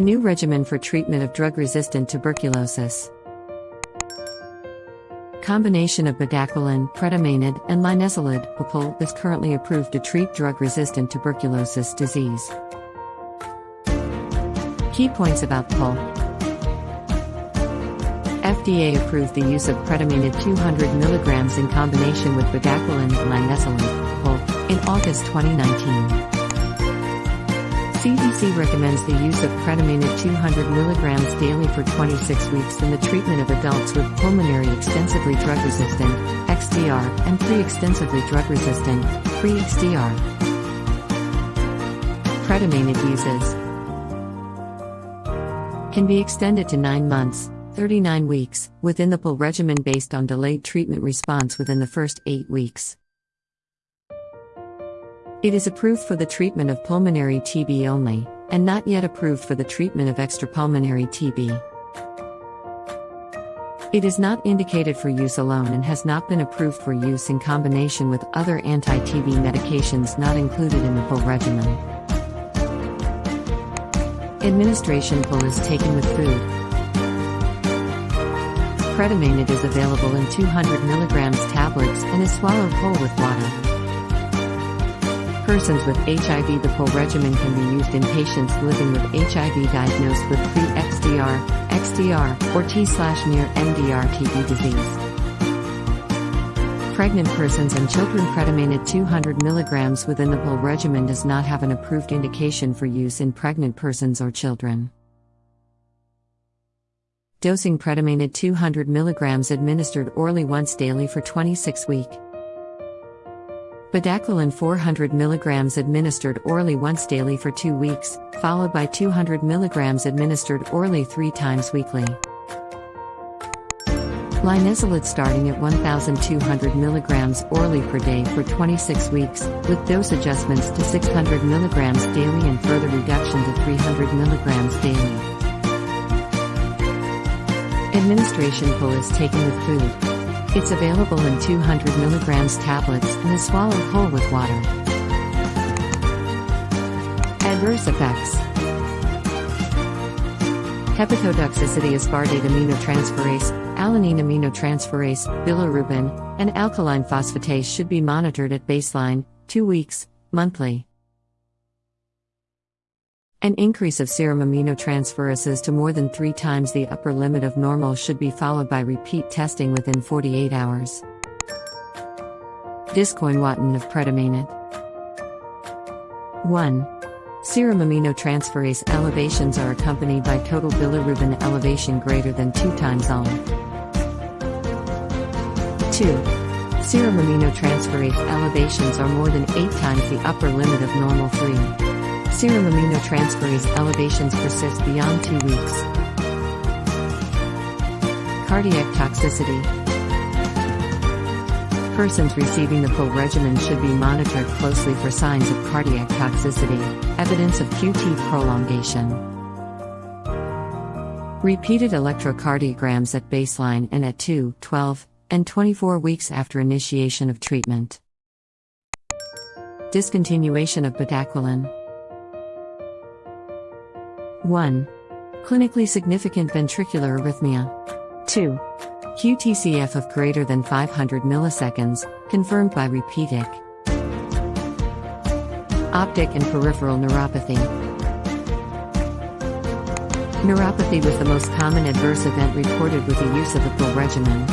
The new regimen for treatment of drug resistant tuberculosis. Combination of bedaquiline, pretomanid, and linezolid (PUL) is currently approved to treat drug resistant tuberculosis disease. Key points about PUL FDA approved the use of pretomanid 200 mg in combination with bedaquiline and linezolid (PUL) in August 2019. CDC recommends the use of pretomanid 200 mg daily for 26 weeks in the treatment of adults with pulmonary extensively drug resistant (XDR) and pre-extensively drug resistant (pre-XDR). Pretomanid uses can be extended to 9 months, 39 weeks, within the PUL regimen based on delayed treatment response within the first 8 weeks. It is approved for the treatment of pulmonary TB only, and not yet approved for the treatment of extrapulmonary TB. It is not indicated for use alone and has not been approved for use in combination with other anti TB medications not included in the PUL regimen. Administration PUL is taken with food. Pretomanid is available in 200 mg tablets and is swallowed whole with water persons with HIV. The PUL regimen can be used in patients living with HIV diagnosed with pre-XDR, XDR, or T/near MDR TB disease. Pregnant persons and children pretomanid 200 mg within the PUL regimen does not have an approved indication for use in pregnant persons or children. Dosing pretomanid 200 mg administered orally once daily for 26 weeks. Bedaquiline 400 mg administered orally once daily for 2 weeks, followed by 200 mg administered orally 3 times weekly. Linezolid starting at 1200 mg orally per day for 26 weeks, with dose adjustments to 600 mg daily and further reduction to 300 mg daily. Administration PUL is taken with food. It's available in 200 mg tablets and is swallowed whole with water. Adverse effects Hepatotoxicity aspartate aminotransferase, alanine aminotransferase, bilirubin, and alkaline phosphatase should be monitored at baseline, 2 weeks, monthly. An increase of serum aminotransferases to more than three times the upper limit of normal should be followed by repeat testing within 48 hours. Discoinwatin of pretomanid. 1. Serum aminotransferase elevations are accompanied by total bilirubin elevation greater than 2 times on. 2. Serum aminotransferase elevations are more than 8 times the upper limit of normal 3. Serum aminotransferase elevations persist beyond two weeks. Cardiac toxicity. Persons receiving the full regimen should be monitored closely for signs of cardiac toxicity, evidence of QT prolongation. Repeated electrocardiograms at baseline and at 2, 12, and 24 weeks after initiation of treatment. Discontinuation of bedaquiline. 1. Clinically significant ventricular arrhythmia. 2. QTCF of greater than 500 milliseconds, confirmed by repeat ECG. Optic and peripheral neuropathy. Neuropathy was the most common adverse event reported with the use of the PUL regimen.